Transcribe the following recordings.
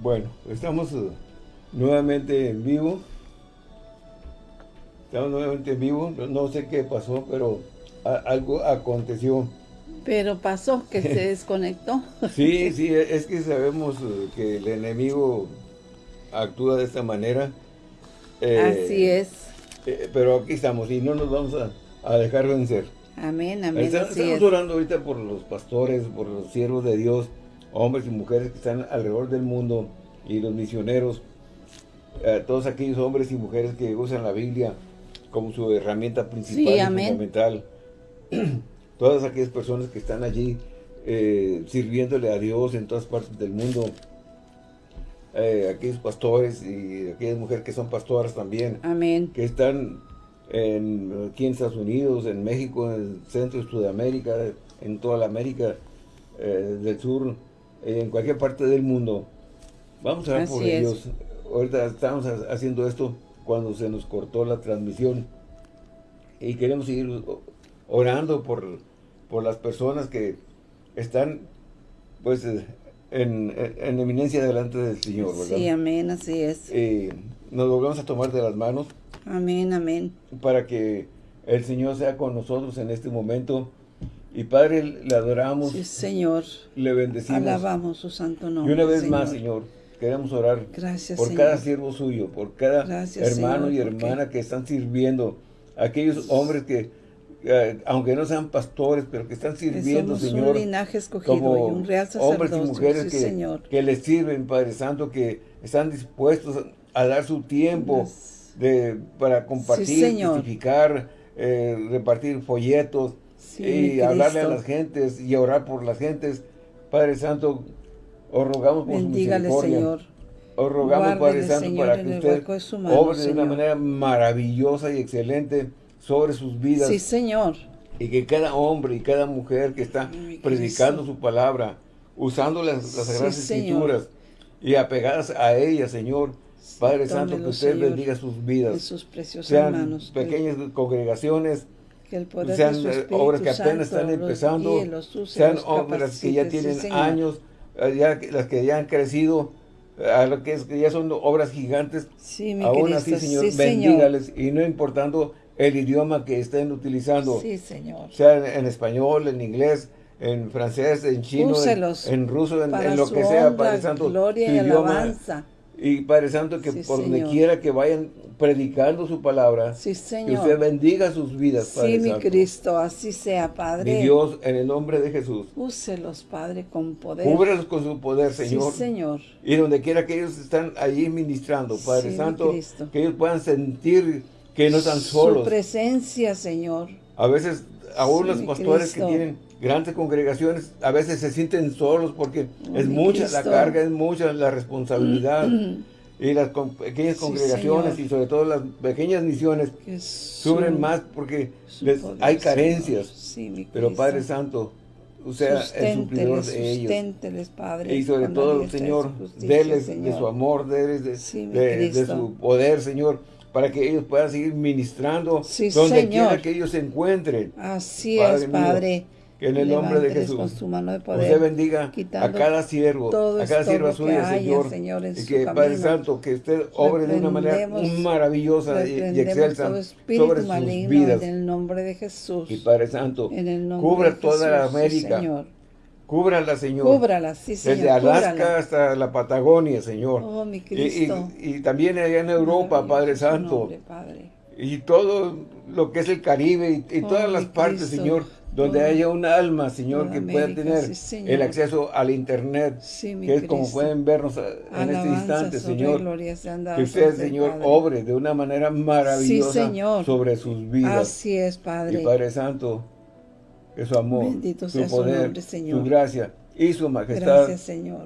Bueno, estamos uh, nuevamente en vivo. Estamos nuevamente en vivo. No sé qué pasó, pero algo aconteció. Pero pasó que se desconectó. sí, sí, es que sabemos uh, que el enemigo actúa de esta manera. Eh, Así es. Eh, pero aquí estamos y no nos vamos a, dejar vencer. Amén, amén. estamos orando ahorita por los pastores, por los siervos de Dios, hombres y mujeres que están alrededor del mundo y los misioneros, eh, todos aquellos hombres y mujeres que usan la Biblia como su herramienta principal y fundamental. Todas aquellas personas que están allí eh, sirviéndole a Dios en todas partes del mundo. Eh, aquellos pastores y aquellas mujeres que son pastoras también. Amén. Que están en, aquí en Estados Unidos, en México, en el centro de Sudamérica, en toda la América del Sur, en cualquier parte del mundo. Vamos a ver por ellos. Ahorita estamos haciendo esto cuando se nos cortó la transmisión y queremos seguir orando por, por las personas que están pues en, eminencia delante del Señor, ¿verdad? Sí, amén, así es. Y nos volvemos a tomar de las manos. Amén, amén. Para que el Señor sea con nosotros en este momento y Padre, le adoramos. Sí, Señor. Le bendecimos. Alabamos su santo nombre, Y una vez más, Señor, queremos orar Gracias, por cada siervo suyo, por cada hermano y hermana que están sirviendo. Aquellos hombres que, eh, aunque no sean pastores, pero que están sirviendo, Señor. un linaje escogido como y un real hombres y mujeres que, que les sirven, Padre Santo, que están dispuestos a dar su tiempo de, para compartir, testificar, eh, repartir folletos, y hablarle a las gentes y orar por las gentes. Padre Santo, os rogamos por su misericordia. Señor. Os rogamos, Padre Santo, para que usted obre de una manera maravillosa y excelente sobre sus vidas. Sí, Señor. Y que cada hombre y cada mujer que está predicando su palabra, usando las, Sagradas Escrituras y apegadas a ella, Señor, Padre Santo, que usted bendiga sus vidas. sus preciosas Sean pequeñas congregaciones, sean obras que apenas están empezando, sean obras que ya tienen años, eh, ya, las que ya han crecido, eh, a lo que, es, que ya son obras gigantes, aún así, Señor, bendígales, y no importando el idioma que estén utilizando, sea en, español, en inglés, en francés, en chino, en, ruso, en, lo que sea, Padre Santo, gloria y alabanza y Padre Santo, que por donde quiera que vayan predicando su palabra, sí, que usted bendiga sus vidas, Padre Sí, mi Cristo, así sea, Padre. Mi Dios, en el nombre de Jesús. Úselos, Padre, con poder. Cúbrelos con su poder, Señor. Sí, Señor. Y donde quiera que ellos están allí ministrando, Padre Santo, que ellos puedan sentir que no están solos. Su presencia, Señor. A veces, aún los pastores que tienen grandes congregaciones a veces se sienten solos porque es mucha la carga, es mucha la responsabilidad. y las pequeñas congregaciones y sobre todo las pequeñas misiones sufren más porque hay carencias. Pero Padre Santo, usted es el suplidor de ellos. Padre, y sobre todo, Señor, déles de su amor, déles de, su poder, Señor para que ellos puedan seguir ministrando donde quiera que ellos se encuentren. Así es, Padre. Que en el nombre de Jesús, usted bendiga a cada siervo, a cada sierva suya, Señor, y que Padre Santo, que usted obre de una manera maravillosa y, excelsa sobre sus vidas. En el nombre de Jesús. Y Padre Santo, cubra toda la América. Sí, Cúbrala, Señor. Cúbrala, sí, Señor. Desde Alaska hasta la Patagonia, Señor. Oh, mi Cristo. Y, también allá en Europa, Padre Santo. Y todo lo que es el Caribe y, todas oh, las partes, Señor donde haya un alma, Señor, que pueda tener el acceso al Internet, que es como pueden vernos en este instante, Señor, que usted, Señor, obre de una manera maravillosa sobre sus vidas. Así es, Padre. Y Padre Santo, que su amor, su poder, su, gracia y su majestad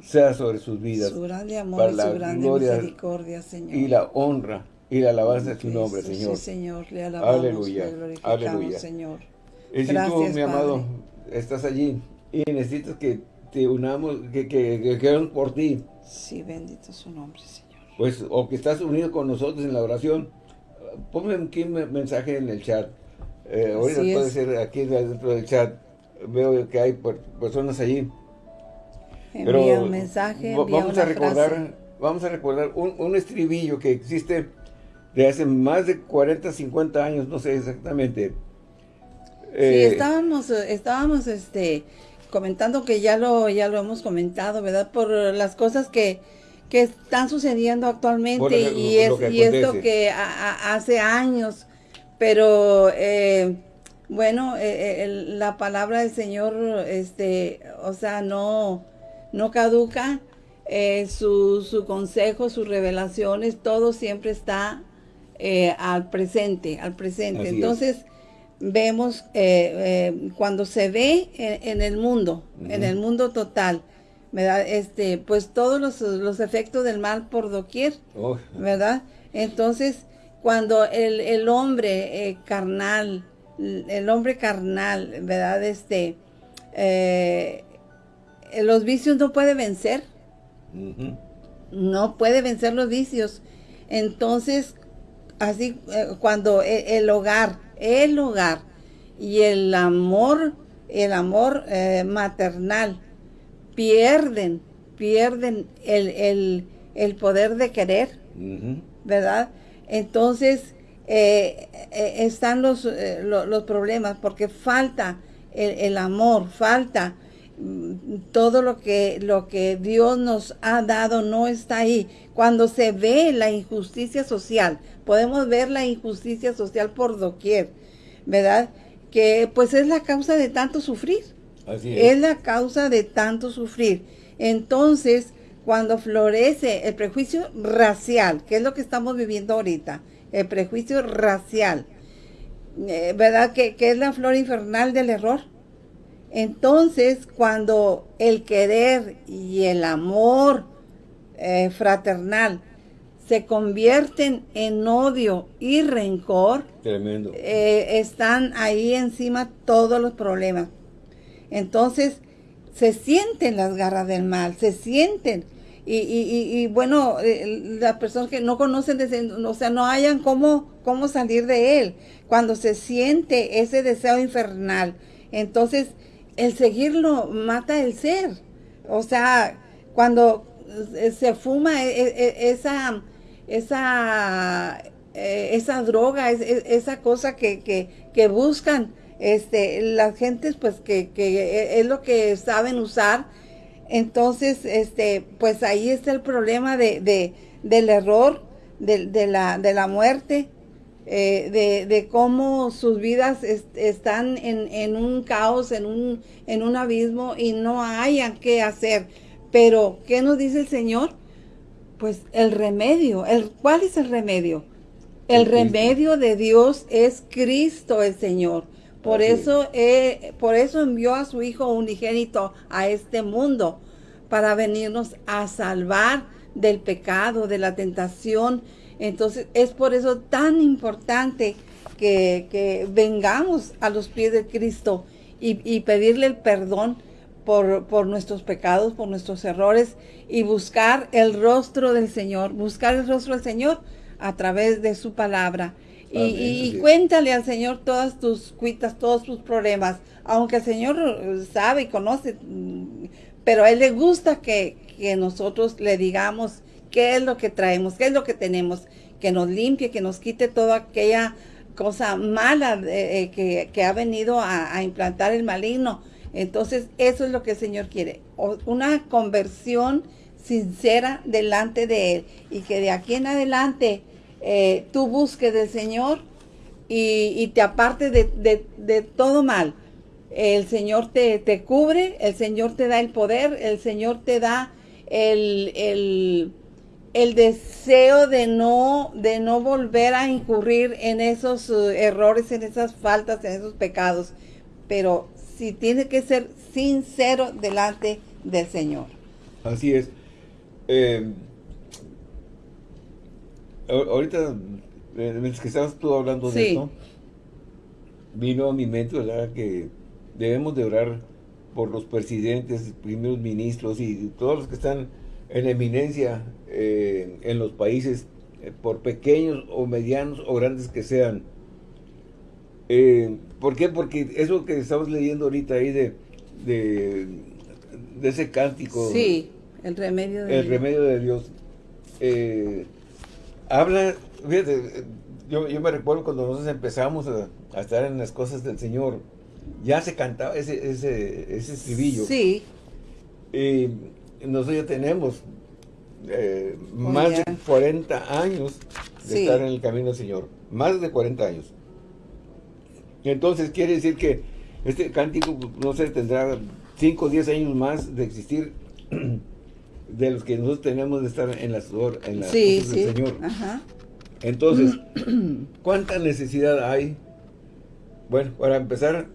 sea sobre sus vidas. Su grande amor para la su grande gloria misericordia, Señor. Y la honra y la alabanza de su nombre, Señor. Sí, Señor, le alabamos, Aleluya. le Aleluya. Señor. Y si tú, mi amado, estás allí y necesitas que te unamos, que, que, que por ti. Sí, bendito su nombre, Señor. Pues, o que estás unido con nosotros en la oración, ponme aquí un mensaje en el chat. Eh, ahorita puede ser aquí dentro del chat. Veo que hay personas allí. Envía un mensaje, Vamos a recordar vamos a recordar un, estribillo que existe de hace más de 40, 50 años, no sé exactamente. sí, eh, estábamos, estábamos este, comentando que ya lo, ya lo hemos comentado, ¿verdad? Por las cosas que, están sucediendo actualmente y, es, y esto que hace años, pero eh, bueno, eh, la palabra del Señor, este, o sea, no, no caduca, eh, su, su, consejo, sus revelaciones, todo siempre está eh, al presente, al presente. Entonces, vemos eh, cuando se ve en, el mundo, en el mundo total, ¿verdad? Este, pues todos los, efectos del mal por doquier, ¿verdad? Entonces, cuando el, el hombre carnal, el hombre carnal, ¿verdad? Este, los vicios no puede vencer, no puede vencer los vicios. Entonces, así eh, cuando e, el, hogar, el hogar y el amor, el amor eh, maternal pierden, pierden el, poder de querer, ¿verdad? Entonces, eh, están los, los, problemas porque falta el, el amor, falta todo lo que, lo que Dios nos ha dado no está ahí. Cuando se ve la injusticia social, podemos ver la injusticia social por doquier, ¿verdad? Que pues es la causa de tanto sufrir. Así es. es la causa de tanto sufrir. Entonces, cuando florece el prejuicio racial, que es lo que estamos viviendo ahorita, el prejuicio racial, eh, ¿verdad? Que, que es la flor infernal del error entonces, cuando el querer y el amor eh, fraternal se convierten en odio y rencor, eh, están ahí encima todos los problemas. Entonces, se sienten las garras del mal, se sienten. Y, bueno, eh, las personas que no conocen, o sea, no hayan cómo, cómo salir de él. Cuando se siente ese deseo infernal, entonces el seguirlo mata el ser. O sea, cuando se fuma e, e, e, esa, esa, eh, esa droga, esa cosa que, buscan este, las gentes, pues que, es lo que saben usar. Entonces, este, pues ahí está el problema de, del error, de, la, de la muerte, eh, de, de, cómo sus vidas están en, un caos, en un, en un abismo y no hayan qué hacer. Pero, ¿qué nos dice el Señor? Pues el remedio. El, ¿Cuál es el remedio? El, remedio de Dios es Cristo el Señor. Por eso, eh, por eso envió a su Hijo unigénito a este mundo, para venirnos a salvar del pecado, de la tentación, entonces es por eso tan importante que, vengamos a los pies de Cristo y, pedirle el perdón por, nuestros pecados, por nuestros errores y buscar el rostro del Señor, buscar el rostro del Señor a través de su palabra. Y, cuéntale al Señor todas tus cuitas, todos tus problemas, aunque el Señor sabe y conoce, pero a Él le gusta que, que nosotros le digamos qué es lo que traemos, qué es lo que tenemos, que nos limpie, que nos quite toda aquella cosa mala eh, que, ha venido a, implantar el maligno. Entonces, eso es lo que el Señor quiere, una conversión sincera delante de Él y que de aquí en adelante eh, tú busques del Señor y, te apartes de, todo mal. El Señor te, cubre, el Señor te da el poder, el Señor te da el, el el deseo de no, de no volver a incurrir en esos eh, errores, en esas faltas, en esos pecados. Pero si tiene que ser sincero delante del Señor. Así es. Eh, ahorita, eh, mientras que estabas tú hablando de esto, vino a mi mente, ¿verdad? Que debemos de orar por los presidentes, primeros ministros y todos los que están en eminencia eh, en los países, eh, por pequeños o medianos o grandes que sean. Eh, ¿Por qué? Porque eso que estamos leyendo ahorita ahí de, de, ese cántico. Sí, el remedio de el Dios. remedio de Dios. Habla, fíjate, yo, yo, me recuerdo cuando nosotros empezamos a, estar en las cosas del Señor, ya se cantaba ese, ese, ese estribillo. Sí. Y nosotros ya tenemos eh, más de 40 años de estar en el camino del Señor. Más de 40 años. Entonces quiere decir que este cántico, no sé, tendrá 5 o 10 años más de existir de los que nosotros tenemos de estar en las, en las del Señor. Entonces, ¿cuánta necesidad hay? Bueno, para empezar,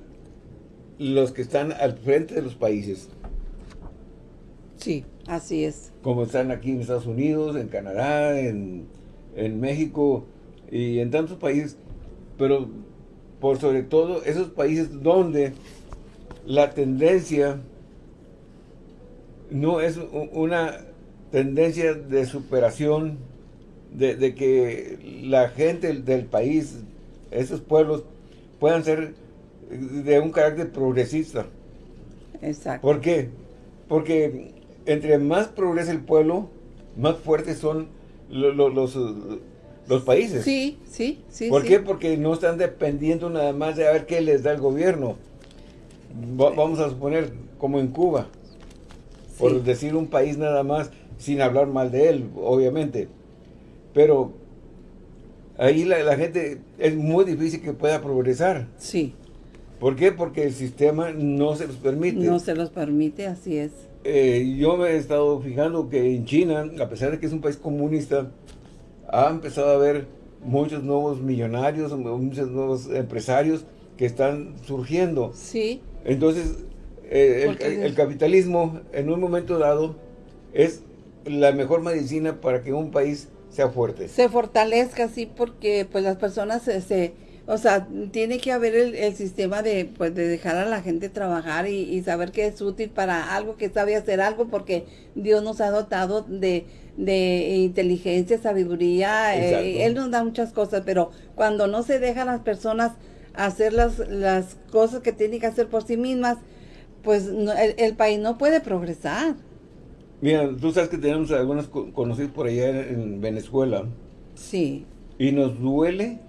los que están al frente de los países. Sí, así es. Como están aquí en Estados Unidos, en Canadá, en, en México y en tantos países, pero por sobre todo esos países donde la tendencia no es una tendencia de superación, de, que la gente del país, esos pueblos, puedan ser de un carácter progresista. Exacto. ¿Por qué? Porque entre más progresa el pueblo, más fuertes son los, los, países. Sí, sí, sí. ¿Por qué? Porque no están dependiendo nada más de a ver qué les da el gobierno. vamos a suponer, como en Cuba por decir un país nada más, sin hablar mal de él, obviamente. Pero ahí la, gente es muy difícil que pueda progresar. Sí. ¿Por qué? Porque el sistema no se los permite. No se los permite, así es. Eh, yo me he estado fijando que en China, a pesar de que es un país comunista, ha empezado a haber muchos nuevos millonarios, muchos nuevos empresarios que están surgiendo. Sí. Entonces, eh, el, capitalismo en un momento dado es la mejor medicina para que un país sea fuerte. Se fortalezca, sí, porque pues las personas se, o sea, tiene que haber el, sistema de, pues, de dejar a la gente trabajar y, saber que es útil para algo, que sabe hacer algo, porque Dios nos ha dotado de, inteligencia, sabiduría, eh, Él nos da muchas cosas, pero cuando no se dejan las personas hacer las, las cosas que tienen que hacer por sí mismas, pues el, país no puede progresar. Mira, tú sabes que tenemos algunos conocidos por allá en, Venezuela. Sí. Y nos duele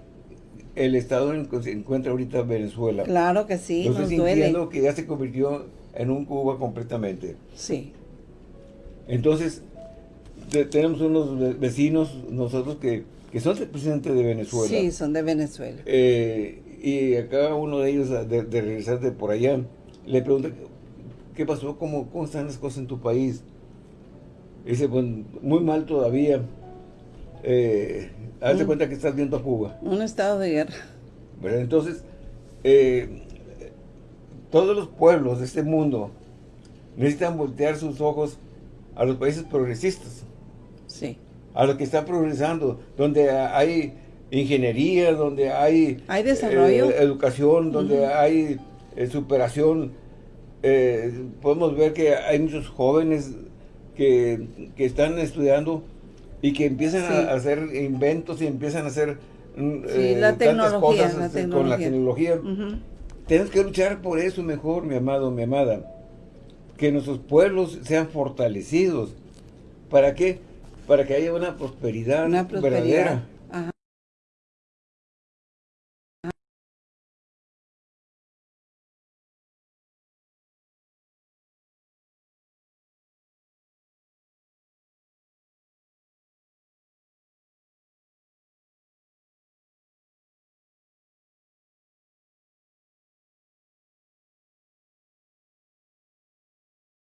el estado en que se encuentra ahorita Venezuela. Claro que sí, nos, duele. que ya se convirtió en un Cuba completamente. Sí. Entonces, tenemos unos vecinos nosotros que, que son presidente de Venezuela. Sí, son de Venezuela. Eh, y acá uno de ellos, de, de regresar de por allá, le pregunta, ¿qué pasó? ¿Cómo, ¿Cómo están las cosas en tu país? dice, pues muy mal todavía. Eh, hazte mm. cuenta que estás viendo a Cuba. Un estado de guerra. Entonces, eh, todos los pueblos de este mundo necesitan voltear sus ojos a los países progresistas. Sí. A los que están progresando, donde hay ingeniería, donde hay... Hay desarrollo. Eh, educación, donde hay superación. Eh, podemos ver que hay muchos jóvenes que, están estudiando y que empiezan a hacer inventos y empiezan a hacer mm, eh, la tantas cosas este, con la tecnología. Tenemos que luchar por eso mejor, mi amado, mi amada. Que nuestros pueblos sean fortalecidos. ¿Para qué? Para que haya una prosperidad, una prosperidad. verdadera